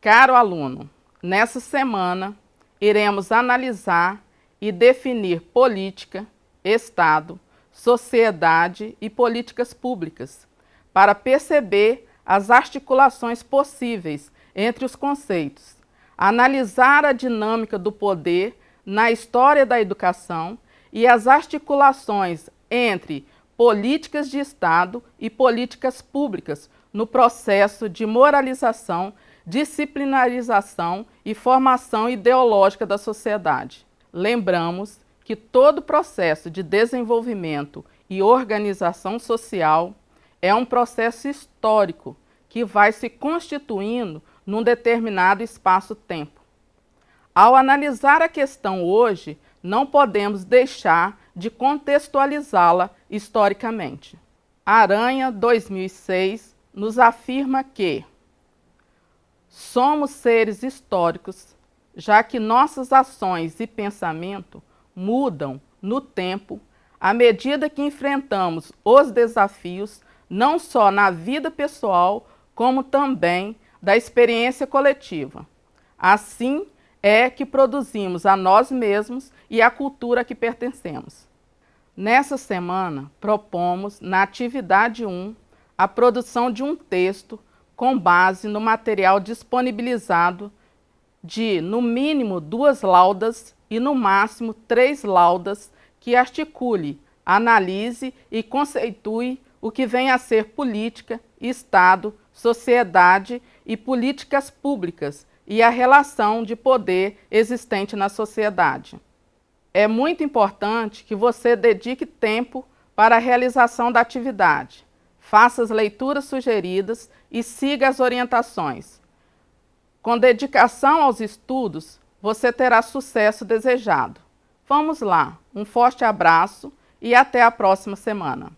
Caro aluno, nessa semana iremos analisar e definir política, Estado, sociedade e políticas públicas, para perceber as articulações possíveis entre os conceitos, analisar a dinâmica do poder na história da educação e as articulações entre políticas de Estado e políticas públicas no processo de moralização disciplinarização e formação ideológica da sociedade. Lembramos que todo processo de desenvolvimento e organização social é um processo histórico que vai se constituindo num determinado espaço-tempo. Ao analisar a questão hoje, não podemos deixar de contextualizá-la historicamente. Aranha 2006 nos afirma que Somos seres históricos, já que nossas ações e pensamento mudam no tempo à medida que enfrentamos os desafios não só na vida pessoal, como também da experiência coletiva. Assim é que produzimos a nós mesmos e a cultura a que pertencemos. Nessa semana, propomos, na atividade 1, a produção de um texto com base no material disponibilizado de, no mínimo, duas laudas e, no máximo, três laudas que articule, analise e conceitue o que vem a ser política, Estado, sociedade e políticas públicas e a relação de poder existente na sociedade. É muito importante que você dedique tempo para a realização da atividade faça as leituras sugeridas e siga as orientações. Com dedicação aos estudos, você terá sucesso desejado. Vamos lá, um forte abraço e até a próxima semana.